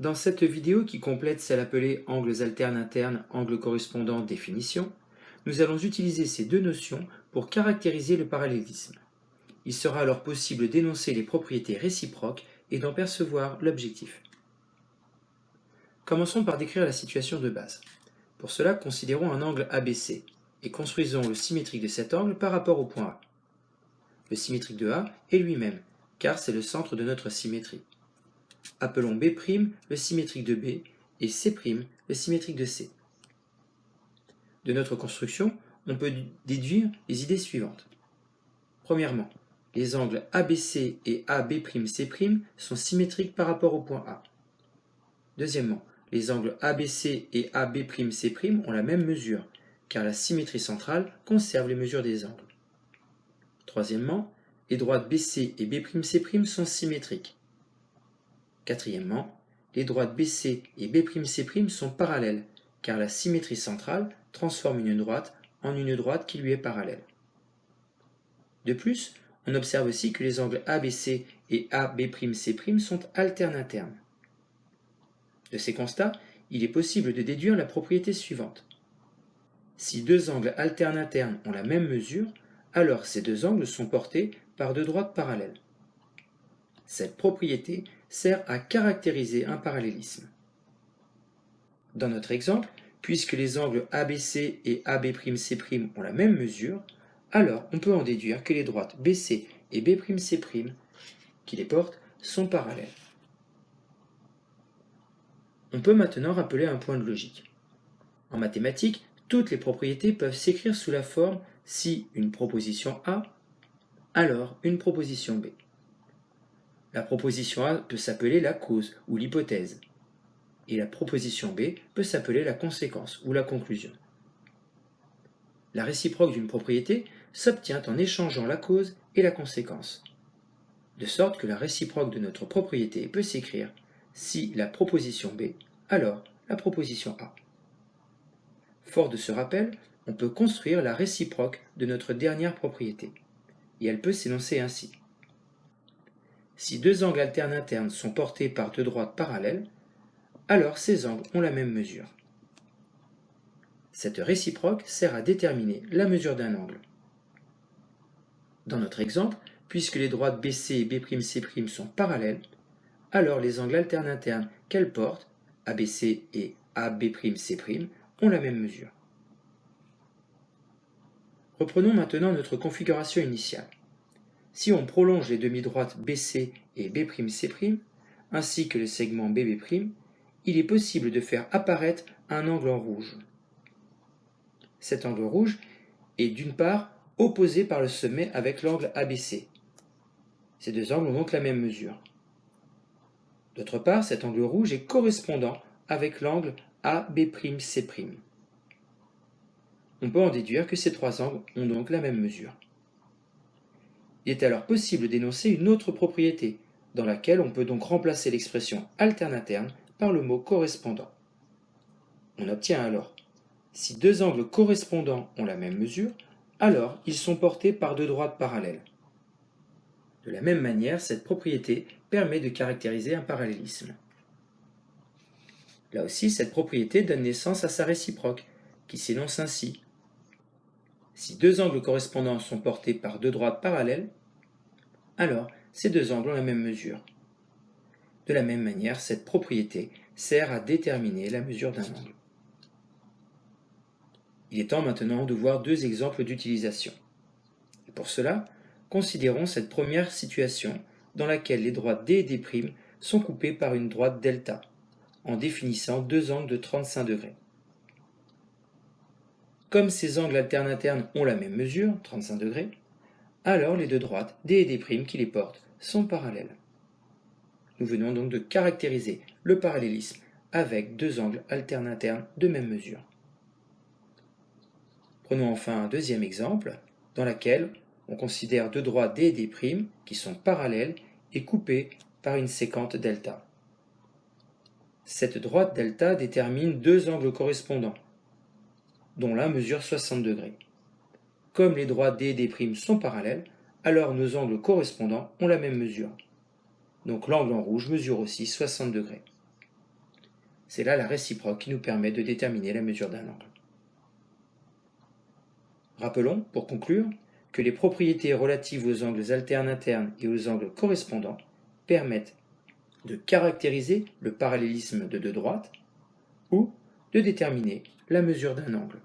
Dans cette vidéo qui complète celle appelée angles alternes internes, angles correspondants, définition, nous allons utiliser ces deux notions pour caractériser le parallélisme. Il sera alors possible d'énoncer les propriétés réciproques et d'en percevoir l'objectif. Commençons par décrire la situation de base. Pour cela, considérons un angle ABC et construisons le symétrique de cet angle par rapport au point A. Le symétrique de A est lui-même, car c'est le centre de notre symétrie. Appelons B' le symétrique de B et C' le symétrique de C. De notre construction, on peut déduire les idées suivantes. Premièrement, les angles ABC et AB'C' sont symétriques par rapport au point A. Deuxièmement, les angles ABC et AB'C' ont la même mesure, car la symétrie centrale conserve les mesures des angles. Troisièmement, les droites BC et B'C' sont symétriques. Quatrièmement, les droites BC et B'C' sont parallèles, car la symétrie centrale transforme une droite en une droite qui lui est parallèle. De plus, on observe aussi que les angles ABC et AB'C' sont alternes-internes. De ces constats, il est possible de déduire la propriété suivante. Si deux angles alternes-internes ont la même mesure, alors ces deux angles sont portés par deux droites parallèles. Cette propriété sert à caractériser un parallélisme. Dans notre exemple, puisque les angles ABC et AB'C' ont la même mesure, alors on peut en déduire que les droites BC et B'C' qui les portent sont parallèles. On peut maintenant rappeler un point de logique. En mathématiques, toutes les propriétés peuvent s'écrire sous la forme si une proposition A, alors une proposition B. La proposition A peut s'appeler la cause ou l'hypothèse, et la proposition B peut s'appeler la conséquence ou la conclusion. La réciproque d'une propriété s'obtient en échangeant la cause et la conséquence, de sorte que la réciproque de notre propriété peut s'écrire si la proposition B, alors la proposition A. Fort de ce rappel, on peut construire la réciproque de notre dernière propriété, et elle peut s'énoncer ainsi. Si deux angles alternes internes sont portés par deux droites parallèles, alors ces angles ont la même mesure. Cette réciproque sert à déterminer la mesure d'un angle. Dans notre exemple, puisque les droites BC et B'C' sont parallèles, alors les angles alternes internes qu'elles portent, ABC et AB'C', ont la même mesure. Reprenons maintenant notre configuration initiale. Si on prolonge les demi-droites BC et B'C', ainsi que le segment BB', il est possible de faire apparaître un angle en rouge. Cet angle rouge est d'une part opposé par le sommet avec l'angle ABC. Ces deux angles ont donc la même mesure. D'autre part, cet angle rouge est correspondant avec l'angle AB'C'. On peut en déduire que ces trois angles ont donc la même mesure. Il est alors possible d'énoncer une autre propriété, dans laquelle on peut donc remplacer l'expression alterne-interne par le mot correspondant. On obtient alors, si deux angles correspondants ont la même mesure, alors ils sont portés par deux droites parallèles. De la même manière, cette propriété permet de caractériser un parallélisme. Là aussi, cette propriété donne naissance à sa réciproque, qui s'énonce ainsi. Si deux angles correspondants sont portés par deux droites parallèles, alors ces deux angles ont la même mesure. De la même manière, cette propriété sert à déterminer la mesure d'un angle. Il est temps maintenant de voir deux exemples d'utilisation. pour cela, considérons cette première situation dans laquelle les droites D et D' sont coupées par une droite delta, en définissant deux angles de 35 degrés. Comme ces angles alternes internes ont la même mesure, 35 degrés, alors les deux droites D et D' qui les portent sont parallèles. Nous venons donc de caractériser le parallélisme avec deux angles alternes internes de même mesure. Prenons enfin un deuxième exemple, dans lequel on considère deux droites D et D' qui sont parallèles et coupées par une séquente delta. Cette droite delta détermine deux angles correspondants, dont l'un mesure 60 degrés. Comme les droites D et D' sont parallèles, alors nos angles correspondants ont la même mesure donc l'angle en rouge mesure aussi 60 degrés. C'est là la réciproque qui nous permet de déterminer la mesure d'un angle. Rappelons, pour conclure, que les propriétés relatives aux angles alternes internes et aux angles correspondants permettent de caractériser le parallélisme de deux droites ou de déterminer la mesure d'un angle.